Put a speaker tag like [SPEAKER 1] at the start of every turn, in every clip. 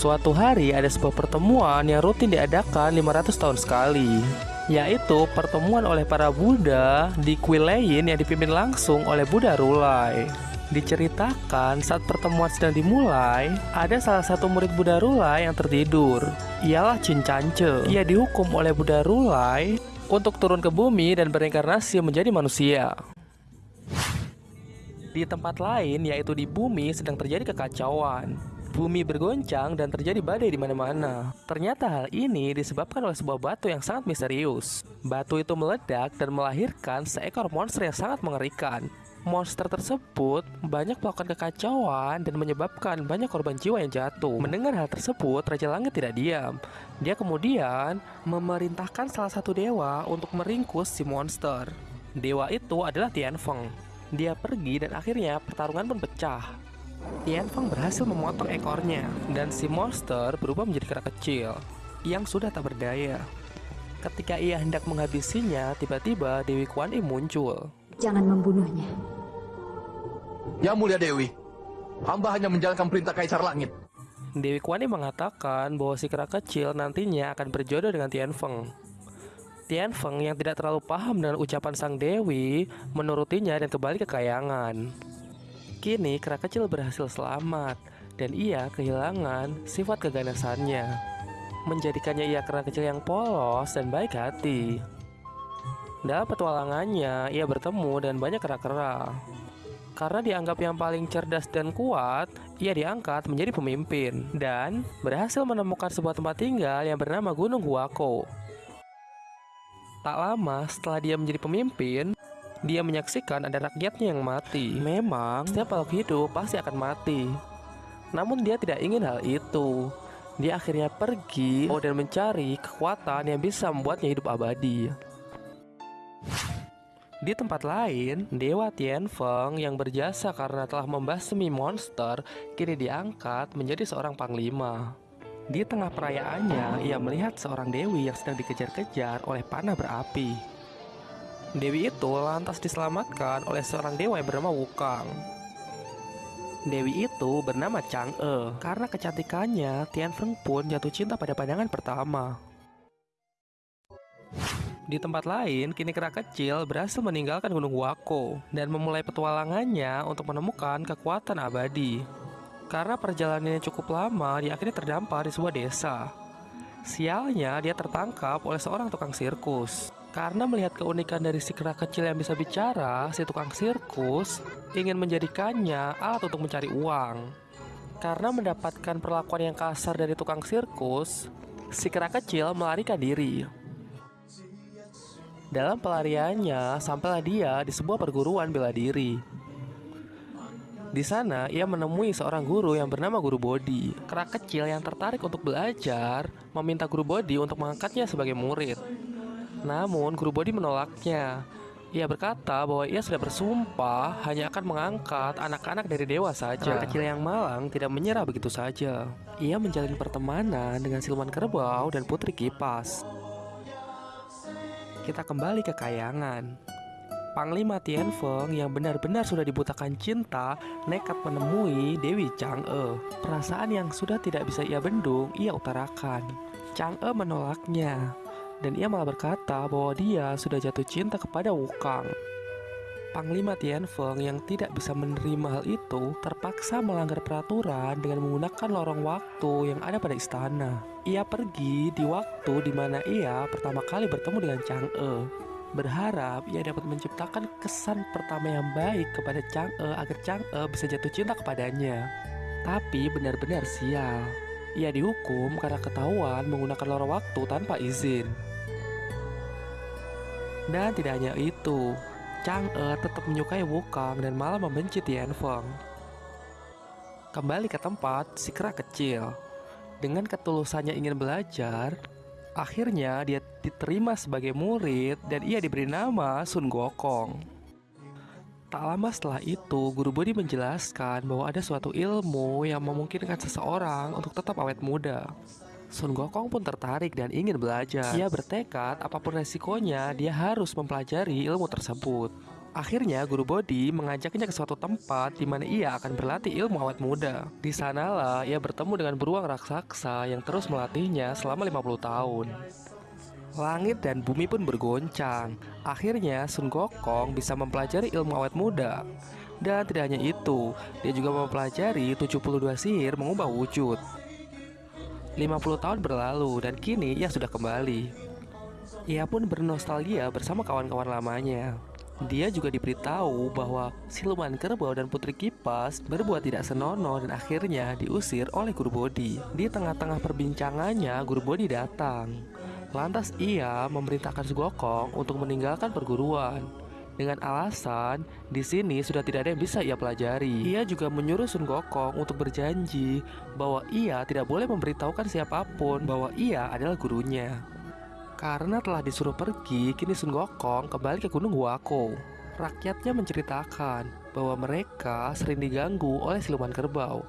[SPEAKER 1] Suatu hari ada sebuah pertemuan yang rutin diadakan 500 tahun sekali yaitu pertemuan oleh para Buddha di kuil lain yang dipimpin langsung oleh Buddha Rulai. Diceritakan saat pertemuan sedang dimulai, ada salah satu murid Buddha Rulai yang tertidur. Ialah Cincance. Ia dihukum oleh Buddha Rulai untuk turun ke bumi dan berinkarnasi menjadi manusia. Di tempat lain, yaitu di bumi, sedang terjadi kekacauan. Bumi bergoncang dan terjadi badai di mana-mana. Ternyata hal ini disebabkan oleh sebuah batu yang sangat misterius. Batu itu meledak dan melahirkan seekor monster yang sangat mengerikan. Monster tersebut banyak melakukan kekacauan dan menyebabkan banyak korban jiwa yang jatuh. Mendengar hal tersebut, Raja Langit tidak diam. Dia kemudian memerintahkan salah satu dewa untuk meringkus si monster. Dewa itu adalah Tianfeng. Dia pergi dan akhirnya pertarungan pun pecah. Tianfeng berhasil memotong ekornya dan si monster berubah menjadi kera kecil yang sudah tak berdaya. Ketika ia hendak menghabisinya, tiba-tiba Dewi Kuan Im muncul.
[SPEAKER 2] Jangan membunuhnya.
[SPEAKER 3] Ya mulia Dewi, hamba hanya menjalankan perintah Kaisar Langit.
[SPEAKER 1] Dewi Kuan Im mengatakan bahwa si kera kecil nantinya akan berjodoh dengan Tianfeng. Tianfeng yang tidak terlalu paham dengan ucapan sang dewi menurutinya dan kembali ke kayangan. Kini kera kecil berhasil selamat dan ia kehilangan sifat keganasannya. Menjadikannya ia kera kecil yang polos dan baik hati. Dalam petualangannya, ia bertemu dengan banyak kera-kera. Karena dianggap yang paling cerdas dan kuat, ia diangkat menjadi pemimpin dan berhasil menemukan sebuah tempat tinggal yang bernama Gunung Huako. Tak lama setelah dia menjadi pemimpin, dia menyaksikan ada rakyatnya yang mati. Memang, setiap makhluk hidup pasti akan mati. Namun dia tidak ingin hal itu. Dia akhirnya pergi dan mencari kekuatan yang bisa membuatnya hidup abadi. Di tempat lain, Dewa Tianfeng yang berjasa karena telah membasmi monster kini diangkat menjadi seorang panglima. Di tengah perayaannya, ia melihat seorang dewi yang sedang dikejar-kejar oleh panah berapi. Dewi itu lantas diselamatkan oleh seorang dewa yang bernama Wukang. Dewi itu bernama Chang'e. Karena kecantikannya, Tianfeng pun jatuh cinta pada pandangan pertama. Di tempat lain, kini kera kecil berhasil meninggalkan Gunung Wako dan memulai petualangannya untuk menemukan kekuatan abadi. Karena perjalanannya cukup lama, dia akhirnya terdampar di sebuah desa. Sialnya, dia tertangkap oleh seorang tukang sirkus. Karena melihat keunikan dari si kera kecil yang bisa bicara, si tukang sirkus ingin menjadikannya alat untuk mencari uang. Karena mendapatkan perlakuan yang kasar dari tukang sirkus, si kera kecil melarikan diri. Dalam pelariannya, sampailah dia di sebuah perguruan bela diri. Di sana, ia menemui seorang guru yang bernama Guru Bodi. Kera kecil yang tertarik untuk belajar meminta Guru Bodi untuk mengangkatnya sebagai murid. Namun, Guru Bodi menolaknya. Ia berkata bahwa ia sudah bersumpah hanya akan mengangkat anak-anak dari dewa saja. Kera kecil yang malang tidak menyerah begitu saja. Ia menjalin pertemanan dengan siluman kerbau dan putri kipas. Kita kembali ke kayangan. Panglima Tianfeng yang benar-benar sudah dibutakan cinta nekat menemui Dewi Chang'e. Perasaan yang sudah tidak bisa ia bendung, ia utarakan. Chang'e menolaknya, dan ia malah berkata bahwa dia sudah jatuh cinta kepada Wukang. Panglima Tianfeng yang tidak bisa menerima hal itu terpaksa melanggar peraturan dengan menggunakan lorong waktu yang ada pada istana. Ia pergi di waktu di mana ia pertama kali bertemu dengan Chang'e berharap ia dapat menciptakan kesan pertama yang baik kepada Chang'e agar Chang'e bisa jatuh cinta kepadanya. Tapi benar-benar sial. Ia dihukum karena ketahuan menggunakan lorong waktu tanpa izin. Dan tidak hanya itu, Chang'e tetap menyukai Wukong dan malah membenci Tianfeng. Kembali ke tempat si kera kecil. Dengan ketulusannya ingin belajar, Akhirnya dia diterima sebagai murid dan ia diberi nama Sun Gokong. Tak lama setelah itu, Guru Bodi menjelaskan bahwa ada suatu ilmu yang memungkinkan seseorang untuk tetap awet muda. Sun Gokong pun tertarik dan ingin belajar. Ia bertekad apa pun resikonya, dia harus mempelajari ilmu tersebut. Akhirnya guru Bodhi mengajaknya ke suatu tempat di mana ia akan berlatih ilmu awet muda. Di sanalah ia bertemu dengan beruang raksasa yang terus melatihnya selama 50 tahun. Langit dan bumi pun bergoncang. Akhirnya Sun Gokong bisa mempelajari ilmu awet muda. Dan tidak hanya itu, dia juga mempelajari 72 sihir mengubah wujud. 50 tahun berlalu dan kini ia sudah kembali. Ia pun bernostalgia bersama kawan-kawan lamanya. Dia juga diberitahu bahwa siluman kerbau dan putri kipas berbuat tidak senonoh dan akhirnya diusir oleh guru Bodhi. Di tengah-tengah perbincangannya, guru Bodhi datang. Lantas ia memerintahkan Sugokong untuk meninggalkan perguruan. Dengan alasan di sini sudah tidak ada yang bisa ia pelajari. Ia juga menyuruh Sun Gokong untuk berjanji bahwa ia tidak boleh memberitahukan siapa pun bahwa ia adalah gurunya. Karena telah disuruh pergi, kini Sun Gokong kembali ke Gunung Huako. Rakyatnya menceritakan bahwa mereka sering diganggu oleh siluman kerbau.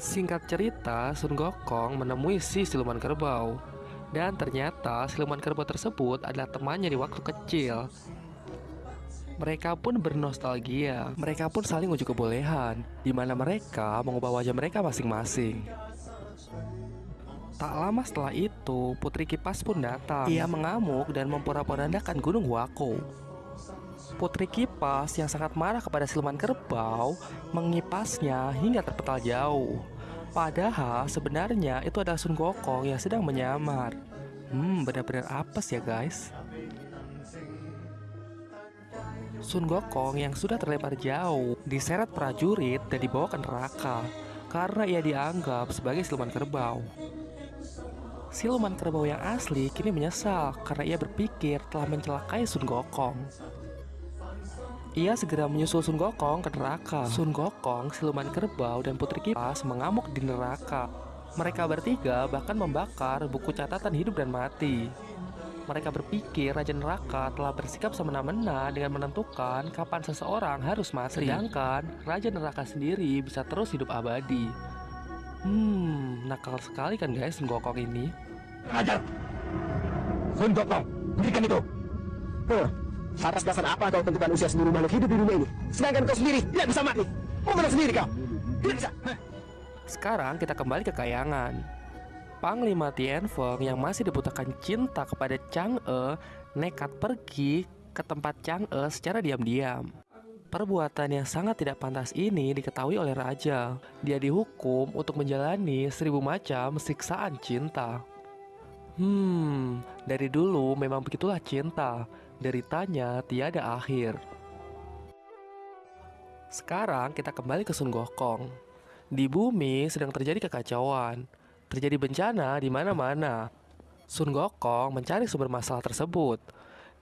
[SPEAKER 1] Singkat cerita, Sun Gokong menemui si siluman kerbau. Dan ternyata siluman kerbau tersebut adalah temannya di waktu kecil. Mereka pun bernostalgia. Mereka pun saling ujuk kebolehan, di mana mereka mengubah wajah mereka masing-masing. Tak lama setelah itu, Putri Kipas pun datang. Ia mengamuk dan memporak-porandakan Gunung Wako. Putri Kipas yang sangat marah kepada siluman kerbau mengipasnya hingga terpetal jauh. Padahal sebenarnya itu adalah Sun Gokong yang sedang menyamar. Hmm, benar-benar apes ya guys. Sun Gokong yang sudah terlempar jauh diseret prajurit dan dibawa ke neraka karena ia dianggap sebagai siluman kerbau. Siluman kerbau yang asli kini menyesal karena ia berpikir telah mencelakai Sun Gokong. Ia segera menyusul Sun Gokong ke neraka. Sun Gokong, siluman kerbau, dan putri kipas mengamuk di neraka. Mereka bertiga bahkan membakar buku catatan hidup dan mati. Mereka berpikir Raja Neraka telah bersikap semena-mena dengan menentukan kapan seseorang harus mati. Sedangkan Raja Neraka sendiri bisa terus hidup abadi. Hmm, nakal sekali kan guys Sun Gokong ini.
[SPEAKER 2] Ajar! Sun Gokong, berikan itu! Huh, atas dasar apa kau tentukan usia seluruh makhluk hidup di dunia ini? Sedangkan kau sendiri tidak bisa mati. Mau sendiri kau? Tidak bisa.
[SPEAKER 1] Sekarang kita kembali ke kayangan. Panglima Tianfeng yang masih dibutakan cinta kepada Chang'e nekat pergi ke tempat Chang'e secara diam-diam. Perbuatan yang sangat tidak pantas ini diketahui oleh raja. Dia dihukum untuk menjalani seribu macam siksaan cinta. Hmm, dari dulu memang begitulah cinta. Deritanya tiada akhir. Sekarang kita kembali ke Sun Gokong. Di bumi sedang terjadi kekacauan. Terjadi bencana di mana-mana. Sun Gokong mencari sumber masalah tersebut.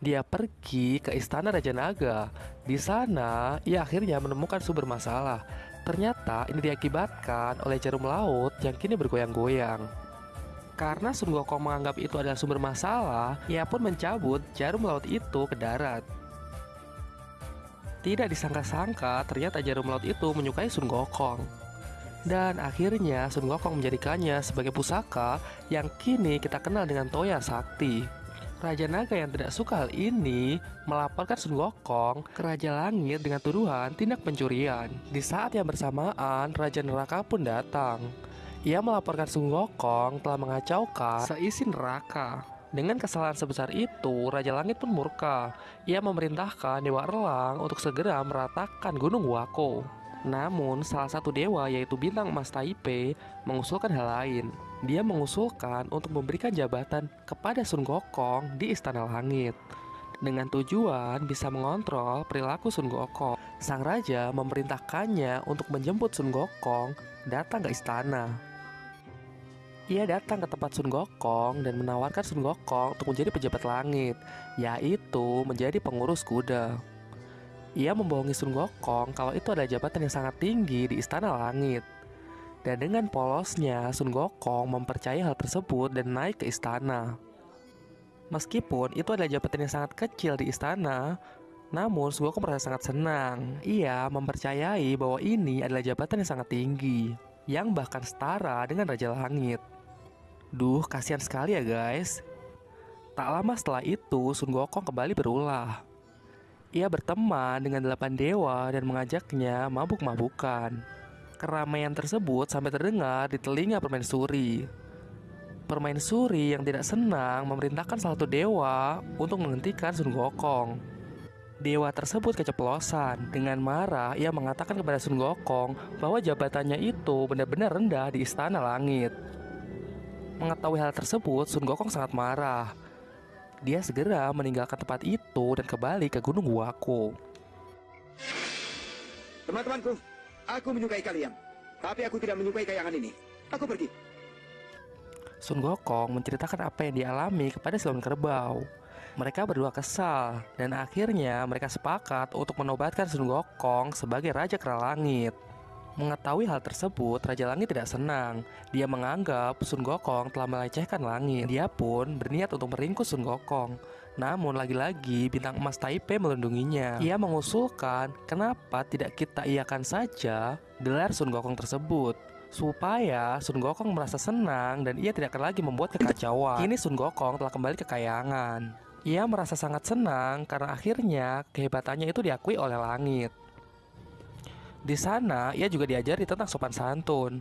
[SPEAKER 1] Dia pergi ke istana Raja Naga. Di sana, ia akhirnya menemukan sumber masalah. Ternyata ini diakibatkan oleh jarum laut yang kini bergoyang-goyang. Karena Sun Gokong menganggap itu adalah sumber masalah, ia pun mencabut jarum laut itu ke darat. Tidak disangka-sangka, ternyata jarum laut itu menyukai Sun Gokong. Dan akhirnya Sun Gokong menjadikannya sebagai pusaka yang kini kita kenal dengan Toya Sakti. Raja Naga yang tidak suka hal ini melaporkan Sun Gokong ke Raja Langit dengan tuduhan tindak pencurian. Di saat yang bersamaan, Raja Neraka pun datang. Ia melaporkan Sun Gokong telah mengacaukan seisi neraka. Dengan kesalahan sebesar itu, Raja Langit pun murka. Ia memerintahkan Dewa Erlang untuk segera meratakan Gunung Wako. Namun, salah satu dewa yaitu Bintang Emas Taipei mengusulkan hal lain. Dia mengusulkan untuk memberikan jabatan kepada Sun Gokong di Istana Langit. Dengan tujuan bisa mengontrol perilaku Sun Gokong, sang raja memerintahkannya untuk menjemput Sun Gokong datang ke istana. Ia datang ke tempat Sun Gokong dan menawarkan Sun Gokong untuk menjadi pejabat langit, yaitu menjadi pengurus kuda. Ia membohongi Sun Gokong kalau itu adalah jabatan yang sangat tinggi di istana langit. Dan dengan polosnya, Sun Gokong mempercayai hal tersebut dan naik ke istana. Meskipun itu adalah jabatan yang sangat kecil di istana, namun Sun Gokong merasa sangat senang. Ia mempercayai bahwa ini adalah jabatan yang sangat tinggi, yang bahkan setara dengan Raja Langit. Duh, kasihan sekali ya guys. Tak lama setelah itu, Sun Gokong kembali berulah. Ia berteman dengan delapan dewa dan mengajaknya mabuk-mabukan. Keramaian tersebut sampai terdengar di telinga permaisuri. Permaisuri yang tidak senang memerintahkan salah satu dewa untuk menghentikan Sun Gokong. Dewa tersebut keceplosan. Dengan marah, ia mengatakan kepada Sun Gokong bahwa jabatannya itu benar-benar rendah di istana langit. Mengetahui hal tersebut, Sun Gokong sangat marah. Dia segera meninggalkan tempat itu dan kembali ke Gunung Wako.
[SPEAKER 2] Teman-temanku, aku menyukai kalian. Tapi aku tidak menyukai kayangan ini. Aku pergi.
[SPEAKER 1] Sun Gokong menceritakan apa yang dialami kepada Silon Kerbau. Mereka berdua kesal dan akhirnya mereka sepakat untuk menobatkan Sun Gokong sebagai Raja Kera Langit. Mengetahui hal tersebut, Raja Langit tidak senang. Dia menganggap Sun Gokong telah melecehkan langit. Dia pun berniat untuk meringkus Sun Gokong. Namun lagi-lagi bintang emas Taipei melindunginya. Ia mengusulkan kenapa tidak kita iakan saja gelar Sun Gokong tersebut supaya Sun Gokong merasa senang dan ia tidak akan lagi membuat kekacauan. Kini Sun Gokong telah kembali ke kayangan. Ia merasa sangat senang karena akhirnya kehebatannya itu diakui oleh langit. Di sana ia juga diajari tentang sopan santun.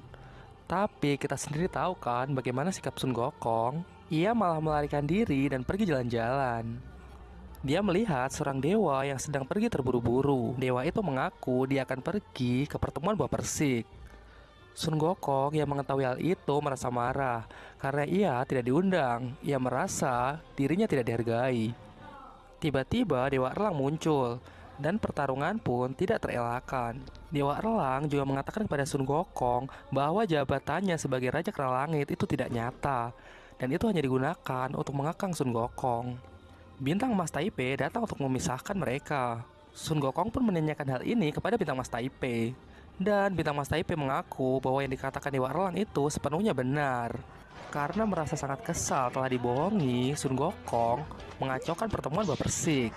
[SPEAKER 1] Tapi kita sendiri tahu kan bagaimana sikap Sun Gokong. Ia malah melarikan diri dan pergi jalan-jalan. Dia melihat seorang dewa yang sedang pergi terburu-buru. Dewa itu mengaku dia akan pergi ke pertemuan buah persik. Sun Gokong yang mengetahui hal itu merasa marah karena ia tidak diundang. Ia merasa dirinya tidak dihargai. Tiba-tiba Dewa Erlang muncul dan pertarungan pun tidak terelakkan. Dewa Erlang juga mengatakan kepada Sun Gokong bahwa jabatannya sebagai Raja Kera Langit itu tidak nyata dan itu hanya digunakan untuk mengekang Sun Gokong. Bintang Mas Taipei datang untuk memisahkan mereka. Sun Gokong pun menanyakan hal ini kepada Bintang Mas Taipei. Dan Bintang Mas Taipei mengaku bahwa yang dikatakan Dewa Erlang itu sepenuhnya benar. Karena merasa sangat kesal telah dibohongi, Sun Gokong mengacaukan pertemuan buah persik.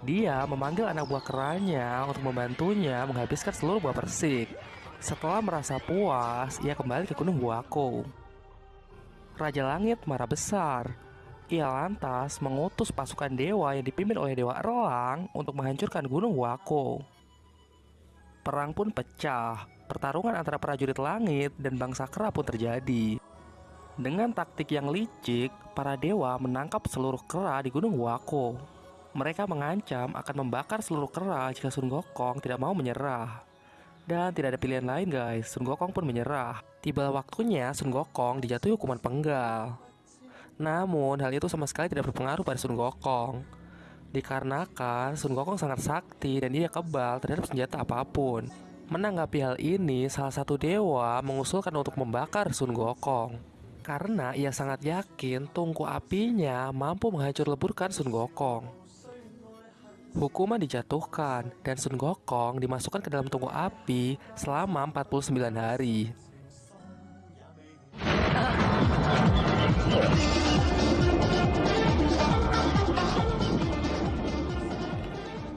[SPEAKER 1] Dia memanggil anak buah keranya untuk membantunya menghabiskan seluruh buah persik. Setelah merasa puas, ia kembali ke Gunung Wako. Raja Langit marah besar. Ia lantas mengutus pasukan dewa yang dipimpin oleh Dewa Erlang untuk menghancurkan Gunung Wako. Perang pun pecah. Pertarungan antara prajurit langit dan bangsa kera pun terjadi. Dengan taktik yang licik, para dewa menangkap seluruh kera di Gunung Wako. Mereka mengancam akan membakar seluruh kera jika Sun Gokong tidak mau menyerah. Dan tidak ada pilihan lain guys, Sun Gokong pun menyerah. Tiba waktunya Sun Gokong dijatuhi hukuman penggal. Namun hal itu sama sekali tidak berpengaruh pada Sun Gokong. Dikarenakan Sun Gokong sangat sakti dan dia kebal terhadap senjata apa pun. Menanggapi hal ini, salah satu dewa mengusulkan untuk membakar Sun Gokong karena ia sangat yakin tungku apinya mampu menghancur leburkan Sun Gokong. Hukuman dijatuhkan dan Sun Gokong dimasukkan ke dalam tungku api selama 49 hari.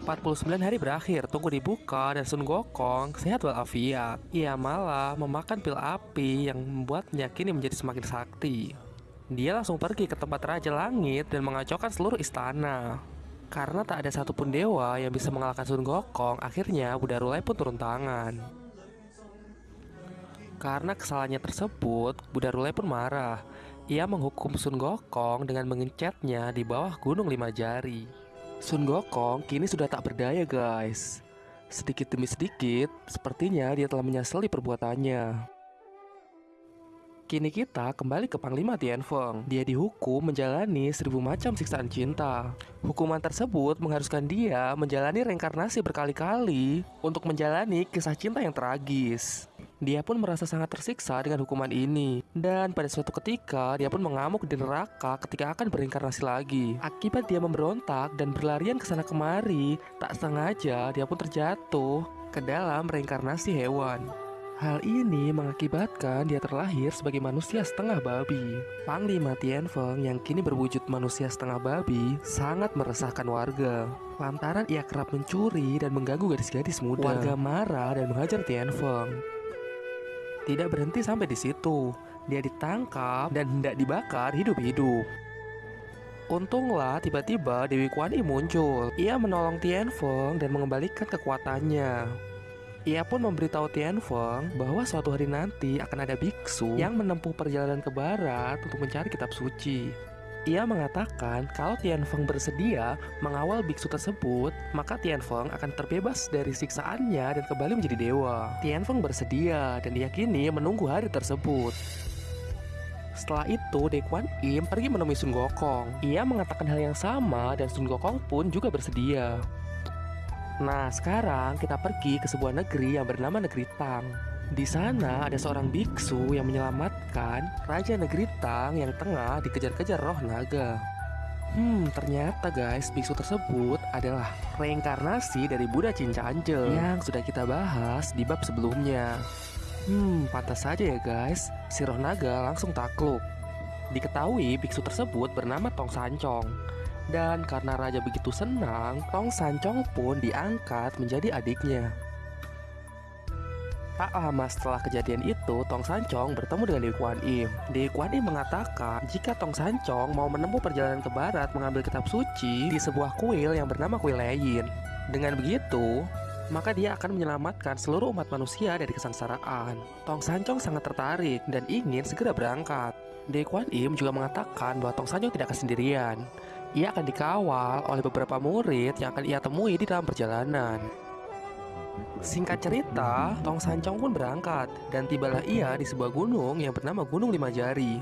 [SPEAKER 1] 49 hari berakhir, tunggu dibuka dan Sun Gokong sehat walafiat. Ia malah memakan pil api yang membuatnya kini menjadi semakin sakti. Dia langsung pergi ke tempat Raja Langit dan mengacaukan seluruh istana. Karena tak ada satupun dewa yang bisa mengalahkan Sun Gokong, akhirnya Buddha Rulai pun turun tangan. Karena kesalahannya tersebut, Buddha Rulai pun marah. Ia menghukum Sun Gokong dengan mengencetnya di bawah gunung lima jari. Sun Gokong kini sudah tak berdaya guys. Sedikit demi sedikit, sepertinya dia telah menyesali perbuatannya. Kini kita kembali ke Panglima Tianfeng. Dia dihukum menjalani seribu macam siksaan cinta. Hukuman tersebut mengharuskan dia menjalani reinkarnasi berkali-kali untuk menjalani kisah cinta yang tragis. Dia pun merasa sangat tersiksa dengan hukuman ini. Dan pada suatu ketika, dia pun mengamuk di neraka ketika akan berinkarnasi lagi. Akibat dia memberontak dan berlarian ke sana kemari, tak sengaja dia pun terjatuh ke dalam reinkarnasi hewan. Hal ini mengakibatkan dia terlahir sebagai manusia setengah babi. Panglima Tianfeng yang kini berwujud manusia setengah babi sangat meresahkan warga. Lantaran ia kerap mencuri dan mengganggu gadis-gadis muda. Warga marah dan menghajar Tianfeng. Tidak berhenti sampai di situ. Dia ditangkap dan hendak dibakar hidup-hidup. Untunglah tiba-tiba Dewi Kuan Im muncul. Ia menolong Tianfeng dan mengembalikan kekuatannya. Ia pun memberitahu Tianfeng bahwa suatu hari nanti akan ada biksu yang menempuh perjalanan ke barat untuk mencari kitab suci. Ia mengatakan kalau Tianfeng bersedia mengawal biksu tersebut, maka Tianfeng akan terbebas dari siksaannya dan kembali menjadi dewa. Tianfeng bersedia dan diyakini menunggu hari tersebut. Setelah itu, De Kuan Im pergi menemui Sun Gokong. Ia mengatakan hal yang sama dan Sun Gokong pun juga bersedia. Nah, sekarang kita pergi ke sebuah negeri yang bernama Negeri Tang. Di sana ada seorang biksu yang menyelamatkan Raja Negeri Tang yang tengah dikejar-kejar roh naga. Hmm, ternyata guys, biksu tersebut adalah reinkarnasi dari Buddha Cincanjel yang sudah kita bahas di bab sebelumnya. Hmm, pantas saja ya guys, si roh naga langsung takluk. Diketahui biksu tersebut bernama Tong Sancong. Dan karena raja begitu senang, Tong Sancong pun diangkat menjadi adiknya. Tak lama setelah kejadian itu, Tong Sancong bertemu dengan Dewi Kuan Im. Dewi Kuan Im mengatakan jika Tong Sancong mau menempuh perjalanan ke barat mengambil kitab suci di sebuah kuil yang bernama Kuil Leyin. Dengan begitu, maka dia akan menyelamatkan seluruh umat manusia dari kesengsaraan. Tong Sancong sangat tertarik dan ingin segera berangkat. Dewi Kuan Im juga mengatakan bahwa Tong Sancong tidak akan sendirian. Ia akan dikawal oleh beberapa murid yang akan ia temui di dalam perjalanan. Singkat cerita, Tong Sancong pun berangkat dan tibalah ia di sebuah gunung yang bernama Gunung Lima Jari.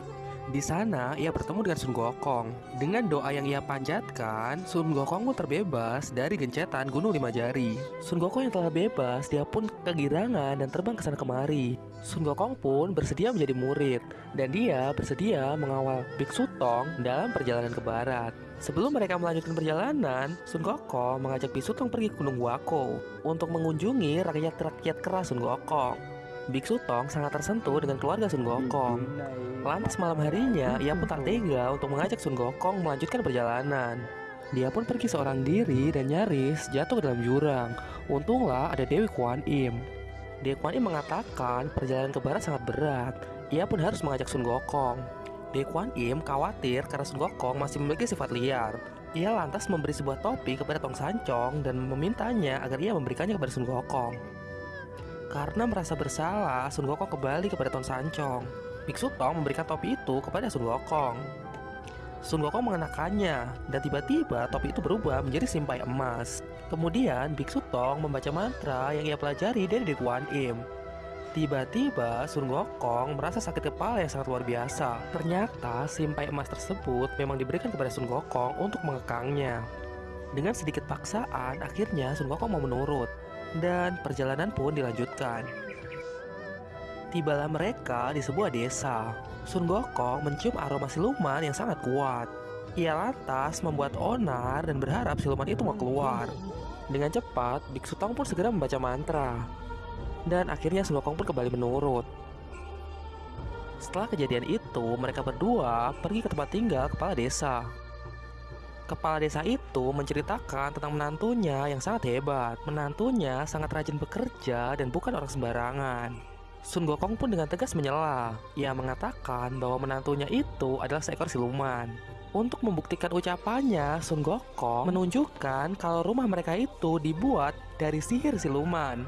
[SPEAKER 1] Di sana, ia bertemu dengan Sun Gokong. Dengan doa yang ia panjatkan, Sun Gokong pun terbebas dari gencetan Gunung Lima Jari. Sun Gokong yang telah bebas, dia pun kegirangan dan terbang ke sana kemari. Sun Gokong pun bersedia menjadi murid, dan dia bersedia mengawal Biksu Tong dalam perjalanan ke barat. Sebelum mereka melanjutkan perjalanan, Sun Gokong mengajak Biksu Tong pergi ke Gunung Wako untuk mengunjungi rakyat-rakyat keras Sun Gokong. Biksu Tong sangat tersentuh dengan keluarga Sun Gokong. Lantas malam harinya, ia pun tak tega untuk mengajak Sun Gokong melanjutkan perjalanan. Dia pun pergi seorang diri dan nyaris jatuh ke dalam jurang. Untunglah ada Dewi Kuan Im. Dewi Kuan Im mengatakan perjalanan ke barat sangat berat. Ia pun harus mengajak Sun Gokong. Dewi Kuan Im khawatir karena Sun Gokong masih memiliki sifat liar. Ia lantas memberi sebuah topi kepada Tong Sancong dan memintanya agar ia memberikannya kepada Sun Gokong. Karena merasa bersalah, Sun Gokong kembali kepada Tong Sancong. Biksu Tong memberikan topi itu kepada Sun Gokong. Sun Gokong mengenakannya, dan tiba-tiba topi itu berubah menjadi simpai emas. Kemudian, Biksu Tong membaca mantra yang ia pelajari dari Dewi Kuan Im. Tiba-tiba, Sun Gokong merasa sakit kepala yang sangat luar biasa. Ternyata, simpai emas tersebut memang diberikan kepada Sun Gokong untuk mengekangnya. Dengan sedikit paksaan, akhirnya Sun Gokong mau menurut dan perjalanan pun dilanjutkan. Tibalah mereka di sebuah desa. Sun Gokong mencium aroma siluman yang sangat kuat. Ia lantas membuat onar dan berharap siluman itu mau keluar. Dengan cepat, Biksu Tong pun segera membaca mantra. Dan akhirnya Sun Gokong pun kembali menurut. Setelah kejadian itu, mereka berdua pergi ke tempat tinggal kepala desa. Kepala desa itu menceritakan tentang menantunya yang sangat hebat. Menantunya sangat rajin bekerja dan bukan orang sembarangan. Sun Gokong pun dengan tegas menyela. Ia mengatakan bahwa menantunya itu adalah seekor siluman. Untuk membuktikan ucapannya, Sun Gokong menunjukkan kalau rumah mereka itu dibuat dari sihir siluman.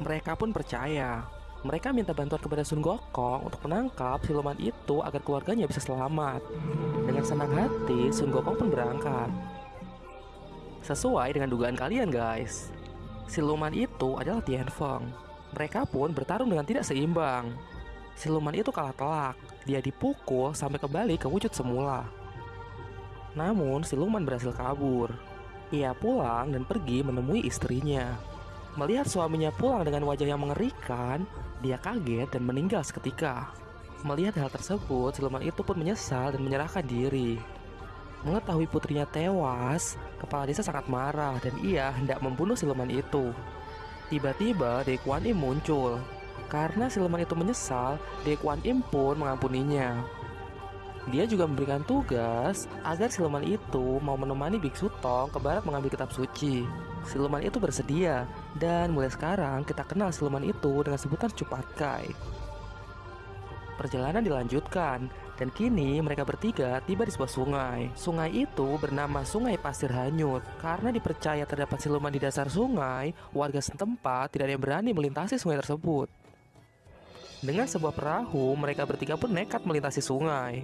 [SPEAKER 1] Mereka pun percaya. Mereka minta bantuan kepada Sun Gokong untuk menangkap siluman itu agar keluarganya bisa selamat. Dengan senang hati, Sun Gokong pun berangkat. Sesuai dengan dugaan kalian guys, siluman itu adalah Tianfeng. Mereka pun bertarung dengan tidak seimbang. Siluman itu kalah telak. Dia dipukul sampai kembali ke wujud semula. Namun, siluman berhasil kabur. Ia pulang dan pergi menemui istrinya. Melihat suaminya pulang dengan wajah yang mengerikan, dia kaget dan meninggal seketika. Melihat hal tersebut, siluman itu pun menyesal dan menyerahkan diri. Mengetahui putrinya tewas, kepala desa sangat marah dan ia hendak membunuh siluman itu. Tiba-tiba Dewi Kuan Im muncul. Karena siluman itu menyesal, Dewi Kuan Im pun mengampuninya. Dia juga memberikan tugas agar siluman itu mau menemani Biksu Tong ke barat mengambil kitab suci. Siluman itu bersedia, dan mulai sekarang kita kenal siluman itu dengan sebutan Cupatkai. Perjalanan dilanjutkan, Dan kini mereka bertiga tiba di sebuah sungai. Sungai itu bernama Sungai Pasir Hanyut. Karena dipercaya terdapat siluman di dasar sungai, warga setempat tidak ada yang berani melintasi sungai tersebut. Dengan sebuah perahu, mereka bertiga pun nekat melintasi sungai.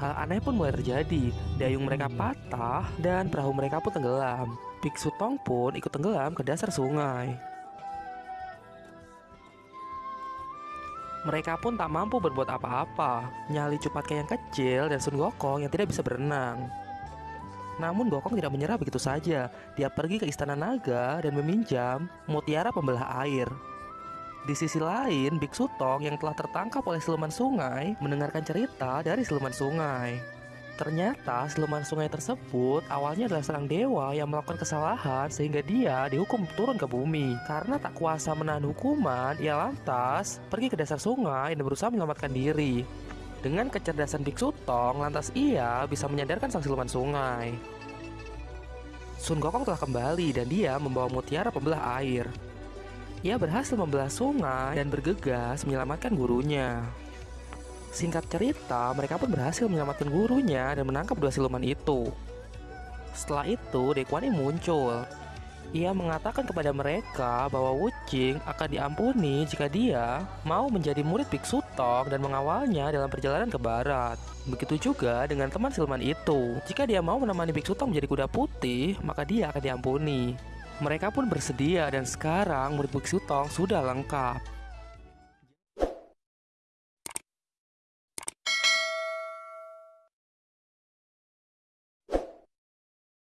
[SPEAKER 1] Hal aneh pun mulai terjadi. Dayung mereka patah dan perahu mereka pun tenggelam. Biksu Tong pun ikut tenggelam ke dasar sungai. Mereka pun tak mampu berbuat apa-apa. Nyali Cupatka yang kecil dan Sun Gokong yang tidak bisa berenang. Namun Gokong tidak menyerah begitu saja. Dia pergi ke istana naga dan meminjam mutiara pembelah air. Di sisi lain, Biksu Tong yang telah tertangkap oleh siluman sungai mendengarkan cerita dari siluman sungai. Ternyata siluman sungai tersebut awalnya adalah seorang dewa yang melakukan kesalahan sehingga dia dihukum turun ke bumi. Karena tak kuasa menahan hukuman, ia lantas pergi ke dasar sungai dan berusaha menyelamatkan diri. Dengan kecerdasan Biksu Tong, lantas ia bisa menyadarkan sang siluman sungai. Sun Gokong telah kembali dan dia membawa mutiara pembelah air. Ia berhasil membelah sungai dan bergegas menyelamatkan gurunya. Singkat cerita, mereka pun berhasil menyelamatkan gurunya dan menangkap dua siluman itu. Setelah itu, Dekwani muncul. Ia mengatakan kepada mereka bahwa Wuching akan diampuni jika dia mau menjadi murid Biksu Tong dan mengawalnya dalam perjalanan ke barat. Begitu juga dengan teman siluman itu. Jika dia mau menemani Biksu Tong menjadi kuda putih, maka dia akan diampuni. Mereka pun bersedia dan sekarang murid Biksu sudah lengkap.